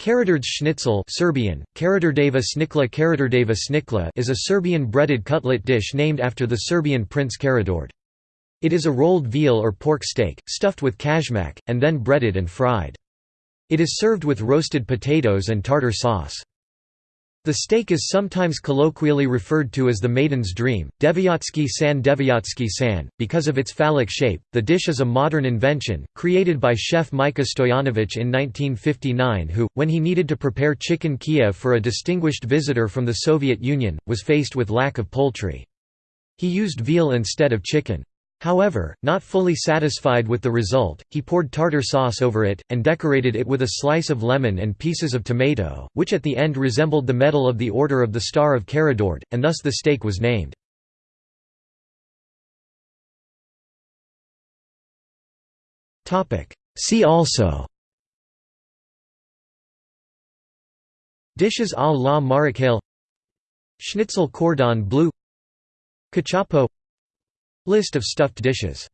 Karadord's schnitzel Serbian, Karadordeva snikla Karadordeva snikla is a Serbian breaded cutlet dish named after the Serbian prince Karadord. It is a rolled veal or pork steak, stuffed with kajmak, and then breaded and fried. It is served with roasted potatoes and tartar sauce. The steak is sometimes colloquially referred to as the maiden's dream, Devyatsky san Devyatsky san, because of its phallic shape. The dish is a modern invention, created by chef Mika Stoyanovich in 1959 who, when he needed to prepare chicken Kiev for a distinguished visitor from the Soviet Union, was faced with lack of poultry. He used veal instead of chicken. However, not fully satisfied with the result, he poured tartar sauce over it, and decorated it with a slice of lemon and pieces of tomato, which at the end resembled the medal of the Order of the Star of Karadord, and thus the steak was named. See also Dishes à la Marocaine Schnitzel cordon bleu Cachopo List of stuffed dishes